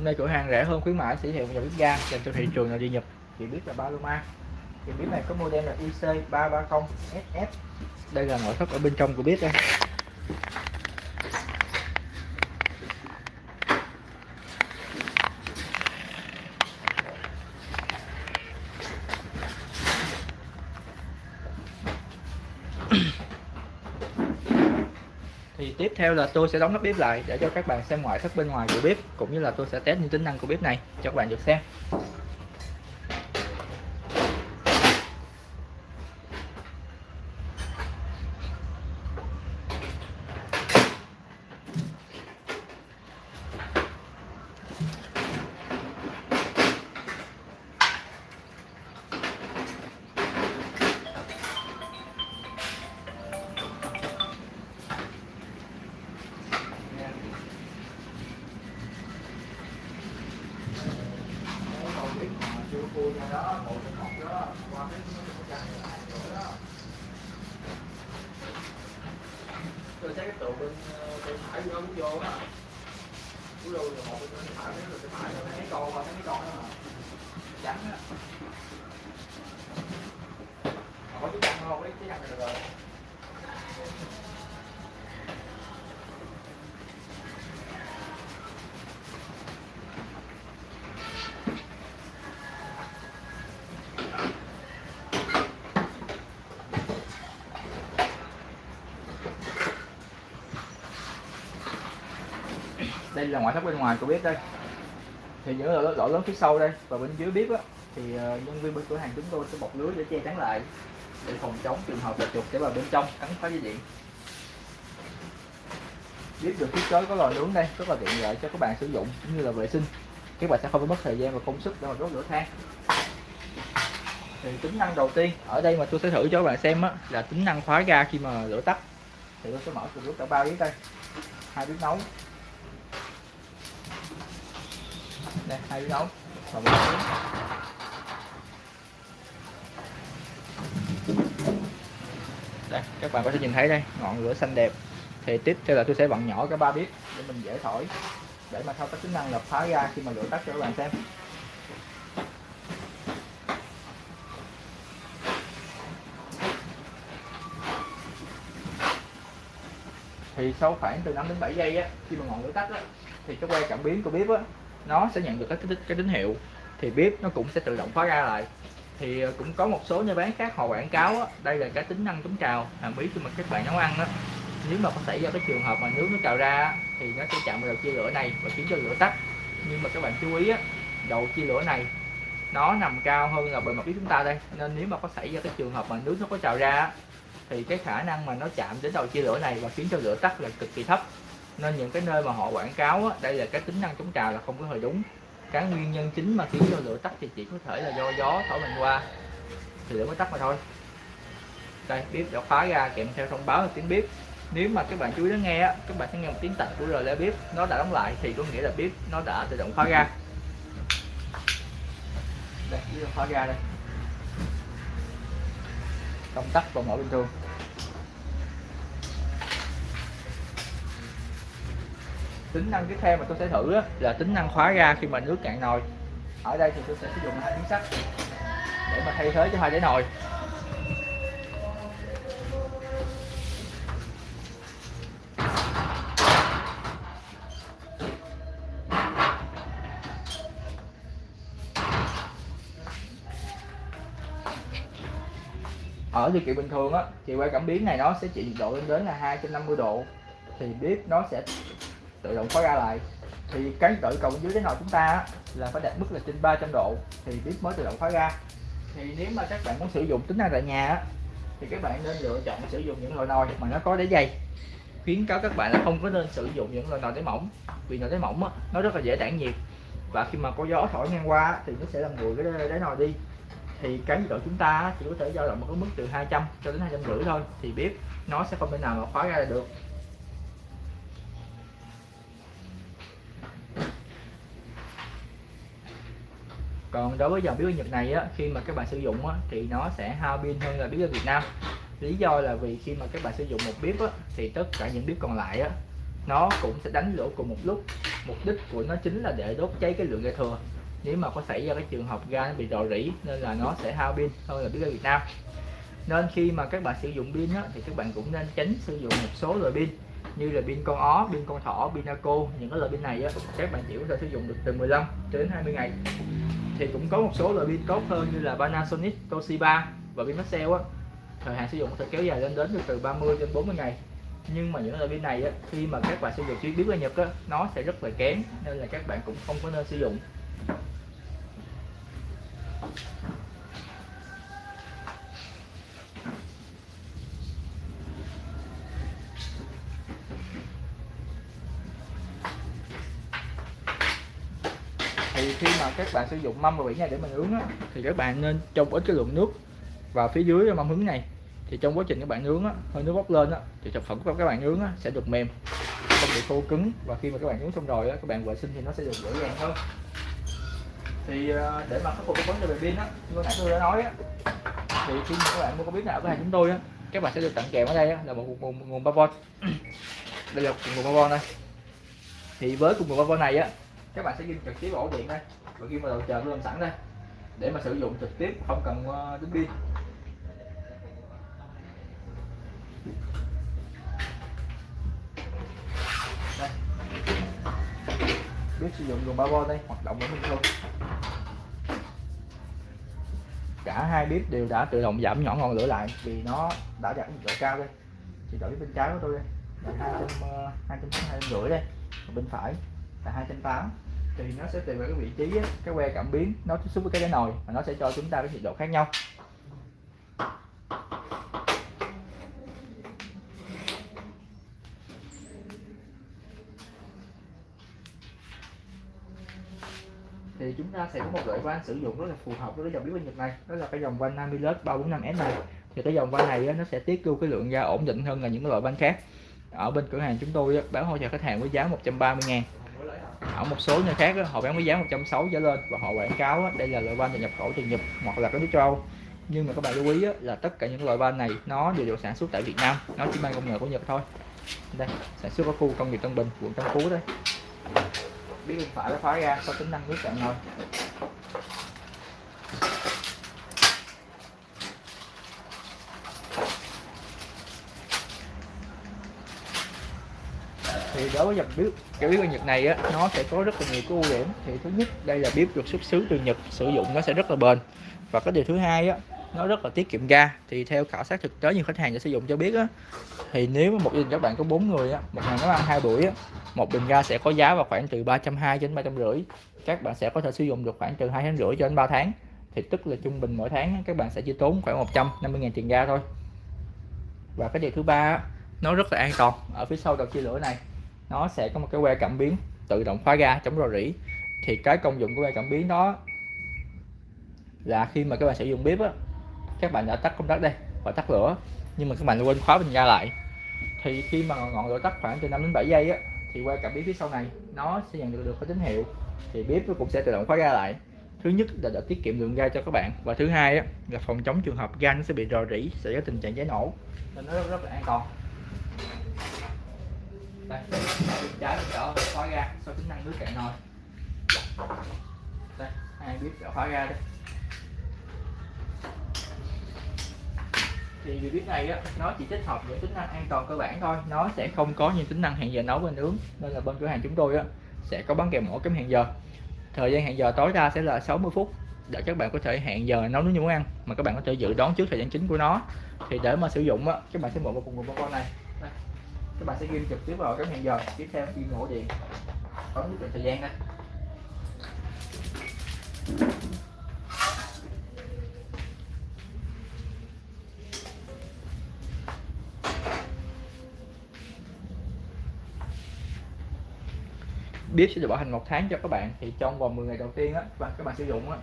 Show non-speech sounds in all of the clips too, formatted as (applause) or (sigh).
hôm nay cửa hàng rẻ hơn khuyến mãi giới thiệu một dòng bếp ga, dành cho thị trường nội địa Nhật. Thì biết là Paloma. Thì bếp này có model là IC330 SS đây là nội thất ở bên trong của bếp đây thì tiếp theo là tôi sẽ đóng nắp bếp lại để cho các bạn xem ngoại thất bên ngoài của bếp, cũng như là tôi sẽ test những tính năng của bếp này cho các bạn được xem. Tôi thấy cái trụ bên ờ, bên phải vô vô á. Cuối đầu rồi một bên phải nó rồi bên phải. Thấy con mà thấy mấy con đó mà. Trắng á có chú trăng không lấy chú trăng này được rồi đây là ngoại thất bên ngoài của bếp đây. Thì những lỗ, lỗ lớn phía sau đây và bên dưới bếp á thì ờ, nhân viên bên cửa hàng chúng tôi sẽ bọc lưới để che chắn lại để phòng chống trường hợp là chuột sẽ vào bên trong cắn phá dây điện. Bếp được thiết kế có lò nướng đây rất là tiện lợi cho các bạn sử dụng cũng như là vệ sinh. Các bạn sẽ không phải mất thời gian và công sức để mà đốt lửa than. Thì tính năng đầu tiên ở đây mà tôi sẽ thử cho các bạn xem á là tính năng khóa ga khi mà lửa tắt. Thì tôi sẽ mở từ lúc cả ba bếp đây. Hai bếp nấu. Đây, hai đấu. Và một tiếng đây, các bạn có thể nhìn thấy đây, ngọn lửa xanh đẹp. Thì tiếp theo là tôi sẽ vặn nhỏ cái ba bếp để mình dễ thổi, để mà thao tác tính năng là phá ra khi mà lửa tắt cho các bạn xem. Thì sau khoảng từ 5 đến 7 giây á, khi mà ngọn lửa tắt á, thì cái que cảm biến của bếp á nó sẽ nhận được cái, cái, cái tín hiệu thì bếp nó cũng sẽ tự động khóa ra lại. Thì ờ, cũng có một số nhà bán khác họ quảng cáo á, đây là cái tính năng chống trào hàm bí khi mà các bạn nấu ăn đó nếu mà có xảy ra cái trường hợp mà nước nó trào ra thì nó sẽ chạm vào đầu chia lửa này và khiến cho lửa tắt. Nhưng mà các bạn chú ý á, đầu chia lửa này nó nằm cao hơn là bề mặt bếp chúng ta đây. Nên nếu mà có xảy ra cái trường hợp mà nước nó có trào ra thì cái khả năng mà nó chạm đến đầu chia lửa này và khiến cho lửa tắt là cực kỳ thấp nên những cái nơi mà họ quảng cáo á, đây là cái tính năng chống trào là không có hề đúng. Cái nguyên nhân chính mà khiến cho lửa tắt thì chỉ có thể là do gió thổi mình qua. Thì lửa mới tắt mà thôi. Đây bếp đã khóa ra kèm theo thông báo là tiếng bếp. Nếu mà các bạn chú ý lắng nghe á, các bạn sẽ nghe một tiếng tạch của relay bếp. Nó đã đóng lại thì có nghĩa là bếp nó đã tự động khóa ra. Đây bếp khóa ra đây. Công tắc vào mở bình thường. Tính năng tiếp theo mà tôi sẽ thử đó, là tính năng khóa ga khi mà nước cạn nồi. Ở đây thì tôi sẽ sử dụng hai miếng sắt để mà thay thế cho hai đáy nồi. Ở điều kiện bình thường á thì quay cảm biến này nó sẽ chịu nhiệt độ lên đến là 250 độ thì bếp nó sẽ tự động khóa ra lại. Thì cái nhiệt độ dưới cái nồi chúng ta á, là phải đạt mức là trên 300 độ thì bếp mới tự động khóa ra. Thì nếu mà các bạn muốn sử dụng tính năng tại nhà á, thì các bạn nên lựa chọn sử dụng những loại nồi mà nó có đáy dày khuyến cáo các bạn là không có nên sử dụng những loại nồi đáy mỏng vì nồi đáy mỏng á, nó rất là dễ tản nhiệt. Và khi mà có gió thổi ngang qua thì nó sẽ làm nguội cái đáy nồi đi. Thì cái nhiệt độ chúng ta chỉ có thể dao động ở mức từ 200 cho đến 250 thôi thì bếp nó sẽ không thể nào mà khóa ra được. Còn đối với dòng bếp Nhật này á, khi mà các bạn sử dụng á, thì nó sẽ hao pin hơn là bếp ở Việt Nam. Lý do là vì khi mà các bạn sử dụng một bếp á, thì tất cả những bếp còn lại á, nó cũng sẽ đánh lửa cùng một lúc. Mục đích của nó chính là để đốt cháy cái lượng ga thừa. Nếu mà có xảy ra cái trường hợp ga nó bị rò rỉ nên là nó sẽ hao pin hơn là bếp ga Việt Nam. Nên khi mà các bạn sử dụng pin á, thì các bạn cũng nên tránh sử dụng một số loại pin như là pin con ó, pin con thỏ, pin naco những cái loại pin này á, các bạn chỉ có thể sử dụng được từ 15 đến 20 ngày thì cũng có một số loại pin tốt hơn như là Panasonic, Toshiba và pin Maxell á. Thời hạn sử dụng có thể kéo dài lên đến từ 30 đến 40 ngày. Nhưng mà những loại pin này á, khi mà các bạn sử dụng chuyến bếp ga Nhật á, nó sẽ rất là kém nên là các bạn cũng không có nên sử dụng. Thì khi mà các bạn sử dụng mâm và biển này để mình nướng á, thì các bạn nên trong ít cái lượng nước vào phía dưới mâm hứng này. Thì trong quá trình các bạn nướng á, hơi nước bốc lên á, thì sản phẩm của các bạn nướng á, sẽ được mềm không bị khô cứng. Và khi mà các bạn nướng xong rồi á, các bạn vệ sinh thì nó sẽ được dễ dàng hơn. Thì ờ, để mà khắc phục cái vấn đề về pin á như nãy tôi đã nói á thì khi mà các bạn mua có biết nào ở hàng chúng tôi á các bạn sẽ được tặng kèm ở đây á, là một nguồn nguồn 3V (coughs) đây là nguồn 3V đây. Thì với cùng nguồn 3V này á các bạn sẽ ghi trực tiếp ổ điện đây. Và ghi vào đầu chờ luôn sẵn đây, để mà sử dụng trực tiếp, không cần ờ, đứng pin. Đây. Sử dụng nguồn 3V đây, hoạt động vẫn bình thường cả hai bếp đều đã tự động giảm nhỏ ngọn lửa lại vì nó đã đạt nhiệt độ cao đây. Thì đổi bên trái của tôi đây. Là hai trăm ờ, hai trăm rưỡi đây. Bên phải là hai trăm tám. Thì nó sẽ tùy vào cái vị trí ấy, cái que cảm biến nó tiếp xúc với cái đáy nồi và nó sẽ cho chúng ta cái nhiệt độ khác nhau. Thì chúng ta sẽ có một loại van sử dụng rất là phù hợp với cái dòng bếp ga Nhật này đó là cái dòng van Namilus 345S này. Thì cái dòng van này nó sẽ tiết lưu cái lượng ga ổn định hơn là những loại van khác. Ở bên cửa hàng chúng tôi bán hỗ trợ khách hàng với giá 130 ngàn ở một số nơi khác đó, họ bán với giá 160 trở lên và họ quảng cáo đó, đây là loại van nhập khẩu từ Nhật hoặc là cái nước châu Âu. Nhưng mà các bạn lưu ý đó, là tất cả những loại van này nó đều được sản xuất tại Việt Nam nó chỉ mang công nghệ của Nhật thôi. Đây sản xuất ở khu công nghiệp Tân Bình quận Tân Phú đây. Biết bên phải nó khóa ra có tính năng nước cạn thôi thì đối với dòng bếp cái bếp ở Nhật này á, nó sẽ có rất là nhiều cái ưu điểm. Thì thứ nhất, đây là bếp được xuất xứ từ Nhật, sử dụng nó sẽ rất là bền. Và cái điều thứ hai á, nó rất là tiết kiệm ga. Thì theo khảo sát thực tế những khách hàng đã sử dụng cho biết á, thì nếu một gia đình các bạn có bốn người á, một ngày nấu ăn hai buổi á, một bình ga sẽ có giá vào khoảng từ 320 đến 350 các bạn sẽ có thể sử dụng được khoảng từ hai tháng rưỡi cho đến 3 tháng. Thì tức là trung bình mỗi tháng các bạn sẽ chỉ tốn khoảng 150 000 tiền ga thôi. Và cái điều thứ ba nó rất là an toàn. Ở phía sau đầu chia lửa này nó sẽ có một cái que cảm biến tự động khóa ga chống rò rỉ. Thì cái công dụng của que cảm biến đó là khi mà các bạn sử dụng bếp á các bạn đã tắt công tắc đây và tắt lửa nhưng mà các bạn quên khóa bình ga lại. Thì khi mà ngọn lửa tắt khoảng từ 5 đến 7 giây á thì que cảm biến phía sau này nó sẽ nhận được được cái tín hiệu thì bếp nó cũng sẽ tự động khóa ga lại. Thứ nhất là để tiết kiệm lượng ga cho các bạn và thứ hai á, là phòng chống trường hợp ga nó sẽ bị rò rỉ sẽ có tình trạng cháy nổ. Nên nó rất, rất là an toàn đây trái đỡ khóa ra, sau tính năng nước cạn nồi. Đây hai bếp đỡ khóa ra đây. Thì vì bếp này á nó chỉ tích hợp những tính năng an toàn cơ bản thôi. Nó sẽ không có những tính năng hẹn giờ nấu và nướng nên là bên cửa hàng chúng tôi á sẽ có bán kèm mỗi cái hẹn giờ. Thời gian hẹn giờ tối đa sẽ là 60 phút để các bạn có thể hẹn giờ nấu nướng như món ăn mà các bạn có thể dự đoán trước thời gian chính của nó. Thì để mà sử dụng á các bạn sẽ mở vào cùng một con này các bạn sẽ ghi trực tiếp vào cái hẹn giờ. Tiếp theo khi ngủ điện có nhất định thời gian đây bếp sẽ được bảo hành một tháng cho các bạn. Thì trong vòng 10 ngày đầu tiên á và các bạn sử dụng á,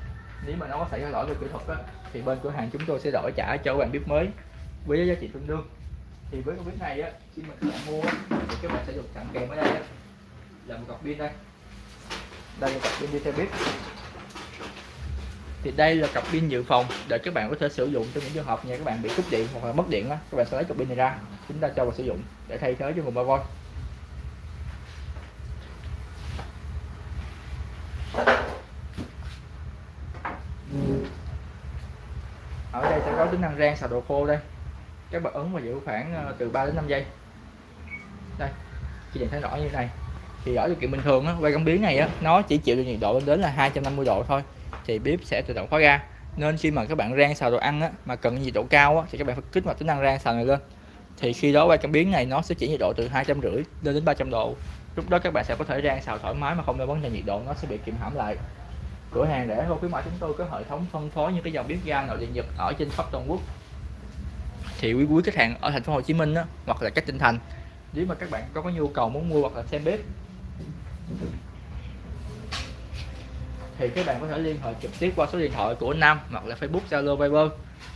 nếu mà nó có xảy ra lỗi về kỹ thuật á, thì bên cửa hàng chúng tôi sẽ đổi trả cho các bạn bếp mới với giá trị tương đương thì với cái pin này á khi mà các bạn mua thì các bạn sẽ được sẵn kèm ở đây á, là một cọc pin đây. Đây là cặp pin đi theo bếp. Thì đây là cặp pin dự phòng để các bạn có thể sử dụng cho những trường hợp nhà các bạn bị cúp điện hoặc là mất điện á các bạn sẽ lấy cặp pin này ra chúng ta cho vào sử dụng để thay thế cho nguồn 3V ở đây sẽ có tính năng rang xào đồ khô đây các bạn ấn và giữ khoảng ờ, từ 3 đến 5 giây. Đây chị nhìn thấy rõ như thế này thì ở điều kiện bình thường á, quay cảm biến này á, nó chỉ chịu được nhiệt độ lên đến là 250 độ thôi thì bếp sẽ tự động khóa ga. Nên khi mà các bạn rang xào đồ ăn á, mà cần nhiệt độ cao á, thì các bạn phải kích hoạt tính năng rang xào này lên. Thì khi đó quay cảm biến này nó sẽ chỉ nhiệt độ từ hai trăm rưỡi lên đến 300 độ. Lúc đó các bạn sẽ có thể rang xào thoải mái mà không lo vấn đề nhiệt độ nó sẽ bị kìm hãm lại. Cửa hàng rẻ hơn khuyến mại chúng tôi có hệ thống phân phối những cái dòng bếp ga nội địa nhật ở trên khắp toàn quốc thì quý quý khách hàng ở thành phố Hồ Chí Minh á, hoặc là các tỉnh thành nếu mà các bạn có có nhu cầu muốn mua hoặc là xem bếp thì các bạn có thể liên hệ trực tiếp qua số điện thoại của Nam hoặc là Facebook Zalo Viber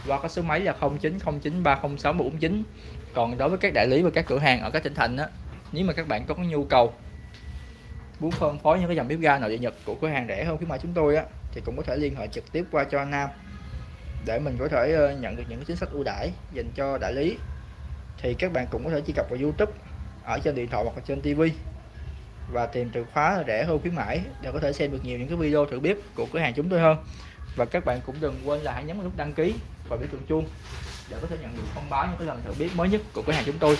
qua có số máy là 0909306149 còn đối với các đại lý và các cửa hàng ở các tỉnh thành á nếu mà các bạn có nhu cầu muốn phân phối những cái dòng bếp ga nội địa Nhật của cửa hàng rẻ hơn khuyến mãi chúng tôi á thì cũng có thể liên hệ trực tiếp qua cho Nam để mình có thể ờ, nhận được những chính sách ưu đãi dành cho đại lý. Thì các bạn cũng có thể truy cập vào YouTube, ở trên điện thoại hoặc là trên TV và tìm từ khóa rẻ hơn khuyến mãi để có thể xem được nhiều những cái video thử bếp của cửa hàng chúng tôi hơn. Và các bạn cũng đừng quên là hãy nhấn vào nút đăng ký và biểu tượng chuông để có thể nhận được thông báo những cái lần thử bếp mới nhất của cửa hàng chúng tôi.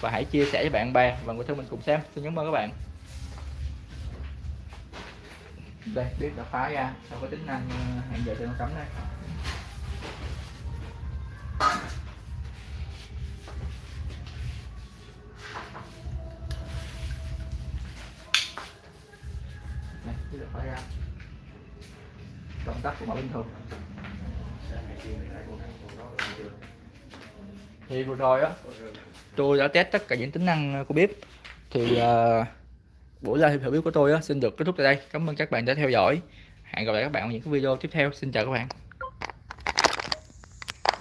Và hãy chia sẻ với bạn bè và người thân mình cùng xem. Xin cảm ơn các bạn. Đây, bếp đã phá ra. Sau có tính năng hẹn giờ trên cấm đây. Thì được đã ra công tắc của mọi bình thường. Thì vừa rồi á tôi đã test tất cả những tính năng của bếp. Thì uh, buổi live thử bếp của tôi á xin được kết thúc tại đây. Cảm ơn các bạn đã theo dõi. Hẹn gặp lại các bạn ở những cái video tiếp theo. Xin chào các bạn.